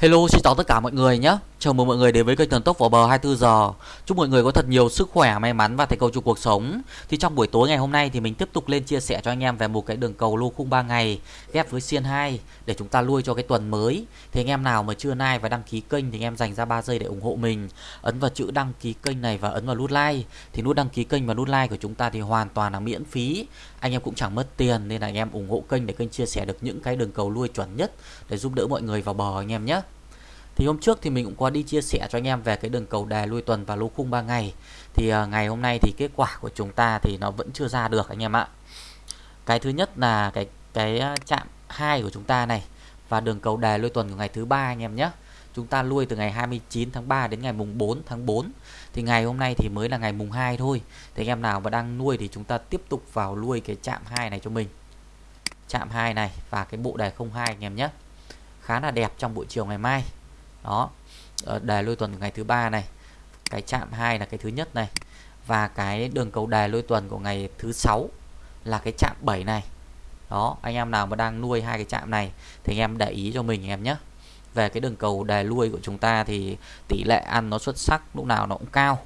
Hello xin chào tất cả mọi người nhé. Chào mừng mọi người đến với kênh Thần Tốc vào bờ 24 giờ. Chúc mọi người có thật nhiều sức khỏe, may mắn và thành công trong cuộc sống. Thì trong buổi tối ngày hôm nay thì mình tiếp tục lên chia sẻ cho anh em về một cái đường cầu lô khung 3 ngày Ghép với xiên 2 để chúng ta lui cho cái tuần mới. Thì anh em nào mà chưa like và đăng ký kênh thì anh em dành ra 3 giây để ủng hộ mình. Ấn vào chữ đăng ký kênh này và ấn vào nút like. Thì nút đăng ký kênh và nút like của chúng ta thì hoàn toàn là miễn phí. Anh em cũng chẳng mất tiền nên là anh em ủng hộ kênh để kênh chia sẻ được những cái đường cầu lui chuẩn nhất Để giúp đỡ mọi người vào bờ anh em nhé thì hôm trước thì mình cũng có đi chia sẻ cho anh em về cái đường cầu đề lui tuần và lô khung 3 ngày. Thì uh, ngày hôm nay thì kết quả của chúng ta thì nó vẫn chưa ra được anh em ạ. Cái thứ nhất là cái cái à, chạm 2 của chúng ta này và đường cầu đề lui tuần của ngày thứ ba anh em nhé. Chúng ta lui từ ngày 29 tháng 3 đến ngày mùng 4 tháng 4. Thì ngày hôm nay thì mới là ngày mùng 2 thôi. Thì anh em nào mà đang nuôi thì chúng ta tiếp tục vào nuôi cái chạm 2 này cho mình. Chạm 2 này và cái bộ đề 02 anh em nhé. Khá là đẹp trong buổi chiều ngày mai đó. Ờ, đề lôi tuần của ngày thứ ba này, cái chạm 2 là cái thứ nhất này, và cái đường cầu đề lôi tuần của ngày thứ sáu là cái chạm 7 này. Đó, anh em nào mà đang nuôi hai cái chạm này thì anh em để ý cho mình anh em nhé. Về cái đường cầu đề lui của chúng ta thì tỷ lệ ăn nó xuất sắc, lúc nào nó cũng cao.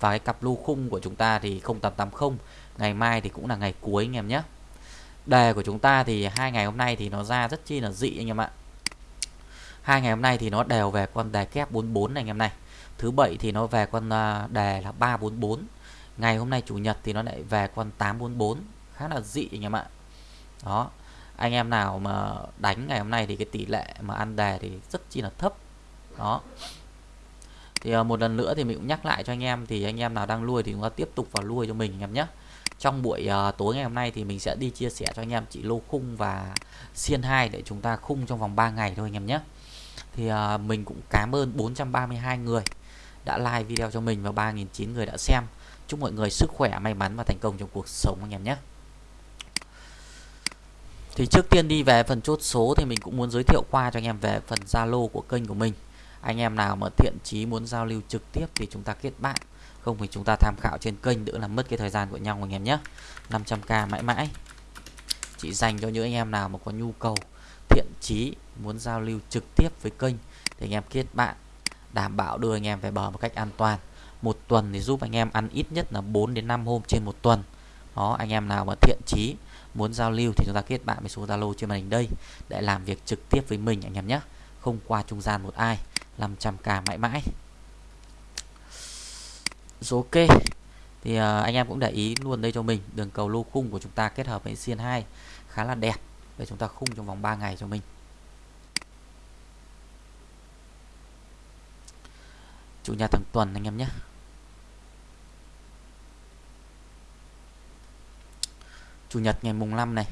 Và cái cặp lưu khung của chúng ta thì 0880 ngày mai thì cũng là ngày cuối anh em nhé. Đề của chúng ta thì hai ngày hôm nay thì nó ra rất chi là dị anh em ạ hai ngày hôm nay thì nó đều về con đề kép 44 này anh em này. Thứ bảy thì nó về con à, đề là 344 ngày hôm nay chủ nhật thì nó lại về con 844 khá là dị anh em ạ. Đó anh em nào mà đánh ngày hôm nay thì cái tỷ lệ mà ăn đề thì rất chi là thấp. Đó. Thì à, một lần nữa thì mình cũng nhắc lại cho anh em thì anh em nào đang nuôi thì chúng ta tiếp tục vào nuôi cho mình anh em nhé. Trong buổi uh, tối ngày hôm nay thì mình sẽ đi chia sẻ cho anh em chỉ lô khung và xiên 2 để chúng ta khung trong vòng 3 ngày thôi anh em nhé thì uh, mình cũng cảm ơn 432 người đã like video cho mình và 3.900 người đã xem. Chúc mọi người sức khỏe may mắn và thành công trong cuộc sống anh em nhé. Thì trước tiên đi về phần chốt số thì mình cũng muốn giới thiệu qua cho anh em về phần Zalo của kênh của mình. Anh em nào mà thiện chí muốn giao lưu trực tiếp thì chúng ta kết bạn. Không thì chúng ta tham khảo trên kênh đỡ làm mất cái thời gian của nhau anh em nhé. 500k mãi mãi. Chỉ dành cho những anh em nào mà có nhu cầu thiện chí muốn giao lưu trực tiếp với kênh thì anh em kết bạn đảm bảo đưa anh em về bờ một cách an toàn. Một tuần thì giúp anh em ăn ít nhất là 4 đến 5 hôm trên một tuần. Đó anh em nào mà thiện chí muốn giao lưu thì chúng ta kết bạn với số Zalo trên màn hình đây để làm việc trực tiếp với mình anh em nhé. Không qua trung gian một ai 500k mãi mãi. Rồi ok thì uh, anh em cũng để ý luôn đây cho mình đường cầu lô khung của chúng ta kết hợp với xiên 2 khá là đẹp để chúng ta khung trong vòng 3 ngày cho mình. Chủ nhật thằng tuần anh em nhé. Chủ nhật ngày mùng 5 này.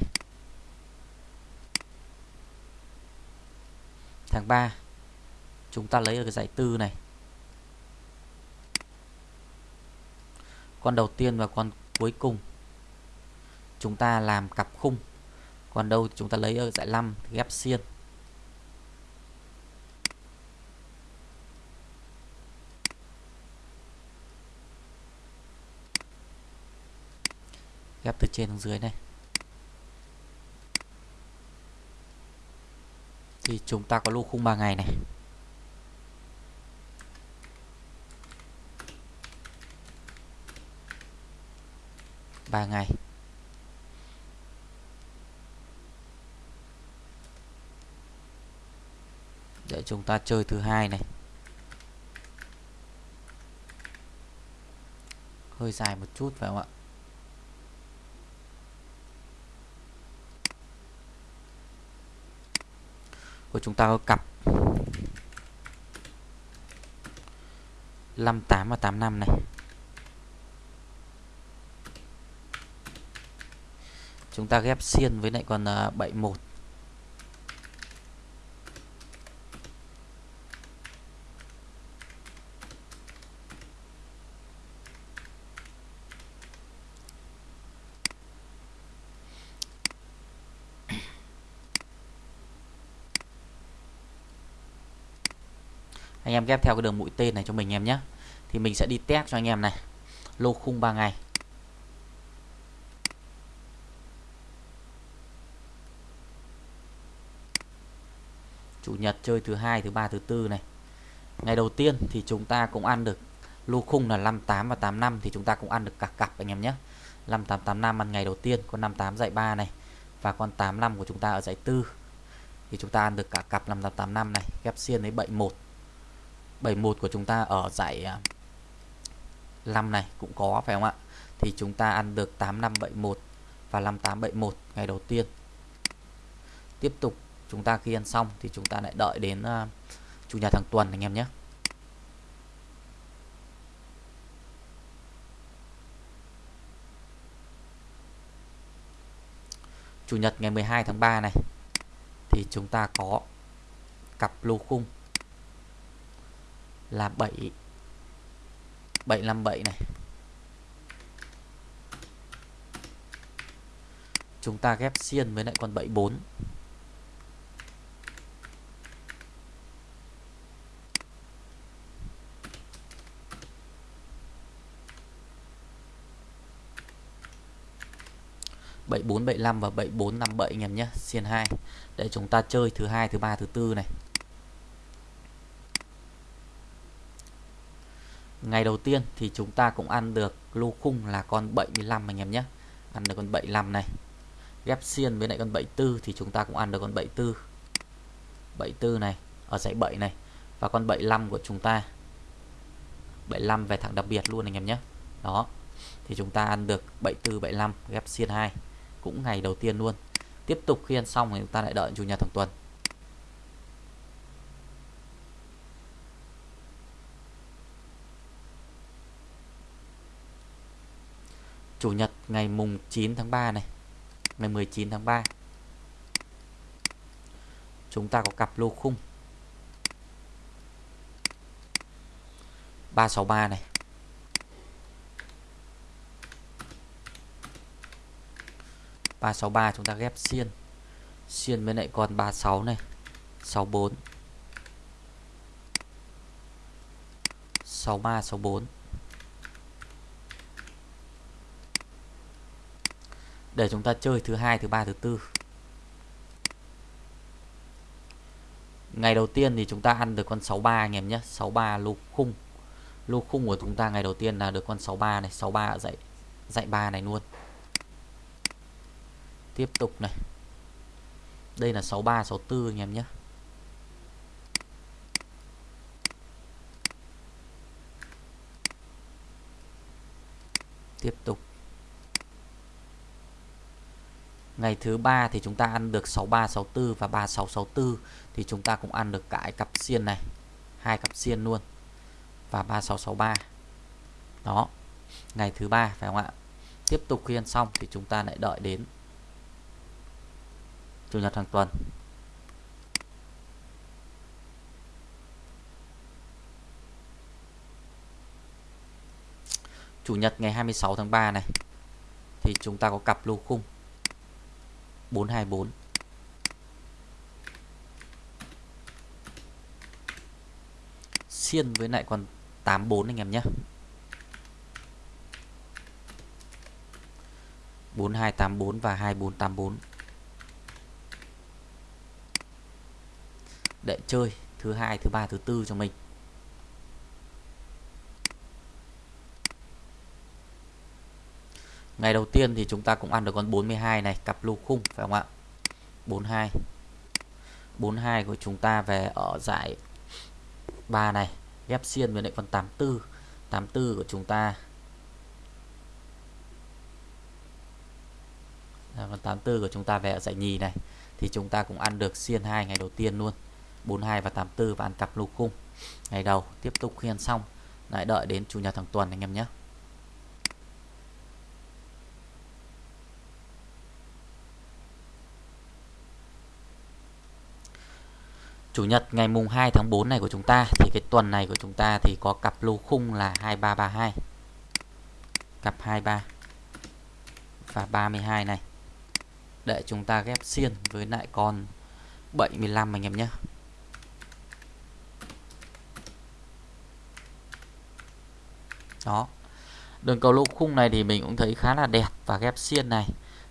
Tháng 3 chúng ta lấy ở cái giải tư này. Con đầu tiên và con cuối cùng. Chúng ta làm cặp khung còn đâu chúng ta lấy ở giải 5 ghép xiên. Ghép từ trên xuống dưới này. Thì chúng ta có lô khung 3 ngày này. Ba ngày. Để chúng ta chơi thứ hai này. Hơi dài một chút phải không ạ? Của chúng ta có cặp. 58 và 85 này. Chúng ta ghép xiên với lại còn 71 ờ, anh em ghép theo cái đường mũi tên này cho mình em nhé. Thì mình sẽ đi test cho anh em này. Lô khung 3 ngày. Chủ nhật chơi thứ hai, thứ ba, thứ tư này. Ngày đầu tiên thì chúng ta cũng ăn được lô khung là 58 và 85 thì chúng ta cũng ăn được cả cặp anh em nhé. 5885 ăn ngày đầu tiên, con 58 dạy 3 này. Và con 85 của chúng ta ở dãy 4 thì chúng ta ăn được cả cặp 5885 này. Ghép xiên với 71 71 của chúng ta ở giải à, 5 này cũng có phải không ạ? Thì chúng ta ăn được 8571 và 5871 ngày đầu tiên. Tiếp tục chúng ta khi ăn xong thì chúng ta lại đợi đến uh, chủ nhật hàng tuần anh em nhé. Chủ nhật ngày 12 tháng 3 này thì chúng ta có cặp lô khung là 7 757 này. Chúng ta ghép xiên với lại con 74 7475 và 7457 anh em nhé, xiên 2 để chúng ta chơi thứ hai, thứ ba, thứ tư này. Ngày đầu tiên thì chúng ta cũng ăn được lô khung là con 75 anh em nhé. Ăn được con 75 này. Ghép xiên với lại con 74 thì chúng ta cũng ăn được con 74 74 này, ở dãy 7 này. Và con 75 của chúng ta 75 về thẳng đặc biệt luôn anh em nhé. Đó, thì chúng ta ăn được 74 75 ghép xiên 2 cũng ngày đầu tiên luôn. Tiếp tục khi ăn xong thì chúng ta lại đợi chủ nhật thằng tuần. Chủ nhật ngày mùng 9 tháng 3 này. Ngày 19 tháng 3 chúng ta có cặp lô khung. 363 này. 363 chúng ta ghép xiên. Xiên với lại con 36 này. 64 63 64 để chúng ta chơi thứ hai, thứ ba, thứ tư. Ngày đầu tiên thì chúng ta ăn được con 63 anh em nhé. 63 lô khung. Lô khung của chúng ta ngày đầu tiên là được con 63 này. 63 dạy dạy dãy 3 này luôn. Tiếp tục này. Đây là 63 64 anh em nhé. Tiếp tục. Ngày thứ ba thì chúng ta ăn được 6364 và 3664 thì chúng ta cũng ăn được cái cặp xiên này, hai cặp xiên luôn và 3663 đó, ngày thứ ba phải không ạ? Tiếp tục khi ăn xong thì chúng ta lại đợi đến chủ nhật hàng tuần. Chủ nhật ngày 26 tháng 3 này thì chúng ta có cặp lô khung. 424 xiên với lại con 84 anh em nhé. 4284 và 2484 để chơi thứ hai, thứ ba, thứ tư cho mình. Ngày đầu tiên thì chúng ta cũng ăn được con 42 này, cặp lô khung, phải không ạ? 42 42 của chúng ta về ở giải 3 này, ghép xiên với lại con 84 84 của chúng ta. Con 84 của chúng ta về ở giải nhì này, thì chúng ta cũng ăn được xiên hai ngày đầu tiên luôn. 42 và 84 và ăn cặp lô khung. Ngày đầu, tiếp tục khi ăn xong. Lại đợi đến chủ nhật hàng tuần anh em nhé. Chủ nhật ngày mùng 2 tháng 4 này của chúng ta, thì cái tuần này của chúng ta thì có cặp lô khung là 2332 cặp 23 và 32 này. Để chúng ta ghép xiên với lại con 75 anh em nhé. Đó. Đường cầu lô khung này thì mình cũng thấy khá là đẹp và ghép xiên này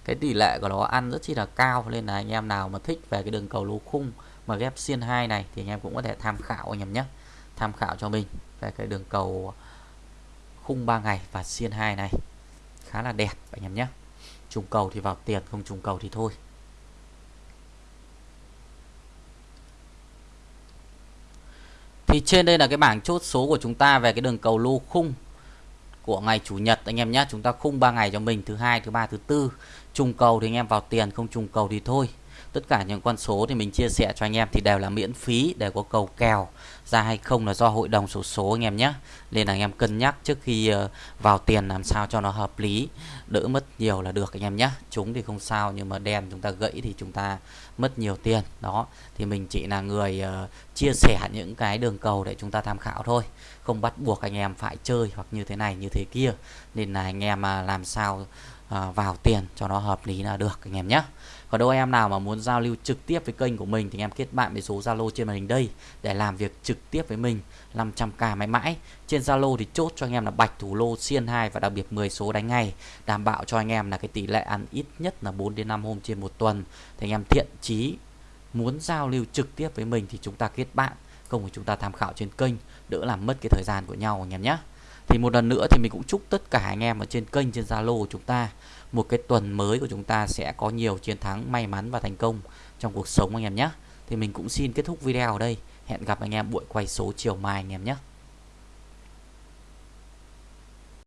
cái tỷ lệ của nó ăn rất chi là cao. Nên là anh em nào mà thích về cái đường cầu lô khung mà ghép xiên 2 này thì anh em cũng có thể tham khảo anh em nhé. Tham khảo cho mình về cái đường cầu khung 3 ngày và xiên 2 này. Khá là đẹp anh em nhé. Trùng cầu thì vào tiền, không trùng cầu thì thôi. Thì trên đây là cái bảng chốt số của chúng ta về cái đường cầu lô khung của ngày chủ nhật anh em nhé. Chúng ta khung 3 ngày cho mình, thứ hai, thứ ba, thứ tư. Trùng cầu thì anh em vào tiền, không trùng cầu thì thôi tất cả những con số thì mình chia sẻ cho anh em thì đều là miễn phí để có cầu kèo ra hay không là do hội đồng số số anh em nhé. Nên là anh em cân nhắc trước khi ờ, vào tiền làm sao cho nó hợp lý. Đỡ mất nhiều là được anh em nhé. Chúng thì không sao nhưng mà đen chúng ta gãy thì chúng ta mất nhiều tiền. Đó, thì mình chỉ là người ờ, chia sẻ những cái đường cầu để chúng ta tham khảo thôi. Không bắt buộc anh em phải chơi hoặc như thế này, như thế kia. Nên là anh em à, làm sao À, vào tiền cho nó hợp lý là được anh em nhé còn đâu em nào mà muốn giao lưu trực tiếp với kênh của mình thì em kết bạn với số Zalo trên màn hình đây để làm việc trực tiếp với mình 500k mãi mãi. Trên Zalo thì chốt cho anh em là bạch thủ lô xiên 2 và đặc biệt 10 số đánh ngày, đảm bảo cho anh em là cái tỷ lệ ăn ít nhất là 4 đến 5 hôm trên một tuần. Thì anh em thiện chí muốn giao lưu trực tiếp với mình thì chúng ta kết bạn, không thì chúng ta tham khảo trên kênh, đỡ làm mất cái thời gian của nhau anh em nhé. Thì một lần nữa thì mình cũng chúc tất cả anh em ở trên kênh, trên Zalo của chúng ta một cái tuần mới của chúng ta sẽ có nhiều chiến thắng may mắn và thành công trong cuộc sống anh em nhé. Thì mình cũng xin kết thúc video ở đây. Hẹn gặp anh em buổi quay số chiều mai anh em nhé.